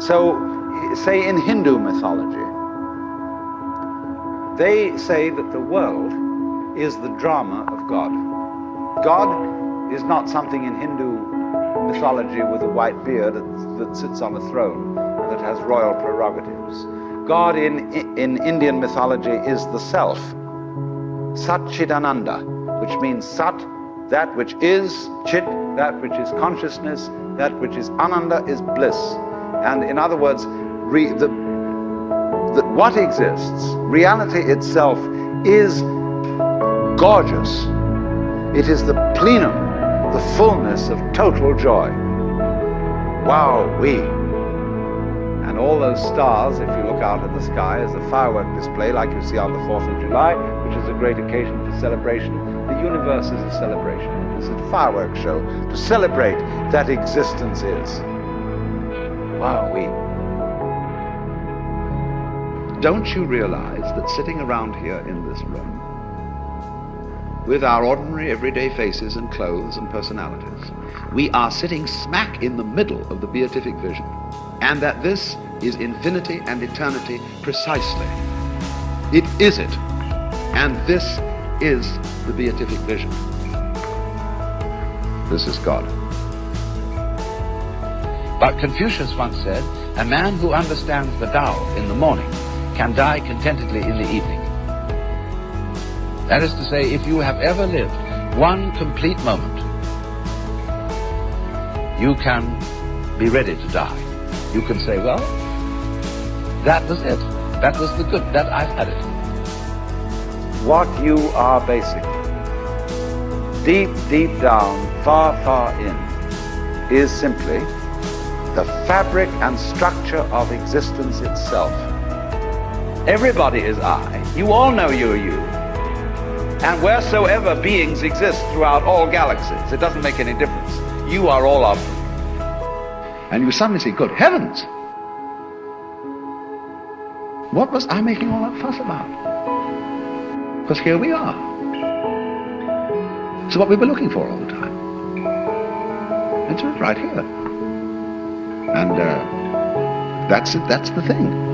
So, say in Hindu mythology, they say that the world is the drama of God. God is not something in Hindu mythology with a white beard that, that sits on a throne that has royal prerogatives. God in, in Indian mythology is the self, Satchidananda, which means Sat, that which is, Chit, that which is consciousness, that which is Ananda is bliss. And in other words, re, the, the, what exists, reality itself, is gorgeous. It is the plenum, the fullness of total joy. Wow, we. And all those stars, if you out at the sky, as a firework display like you see on the 4th of July, which is a great occasion for celebration. The universe is a celebration. It's a fireworks show to celebrate that existence is. Wow, we. Don't you realize that sitting around here in this room, with our ordinary everyday faces and clothes and personalities, we are sitting smack in the middle of the beatific vision, and that this is infinity and eternity precisely. It is it, and this is the beatific vision. This is God. But Confucius once said, a man who understands the Tao in the morning can die contentedly in the evening. That is to say, if you have ever lived one complete moment, you can be ready to die. You can say, well, that was it. That was the good. That I've had it. What you are basically, deep, deep down, far, far in, is simply the fabric and structure of existence itself. Everybody is I. You all know you're you. And wheresoever beings exist throughout all galaxies, it doesn't make any difference. You are all of them. And you suddenly say, good heavens! What was I making all that fuss about? Because here we are. It's what we were looking for all the time. It's right here. And uh, that's it, that's the thing.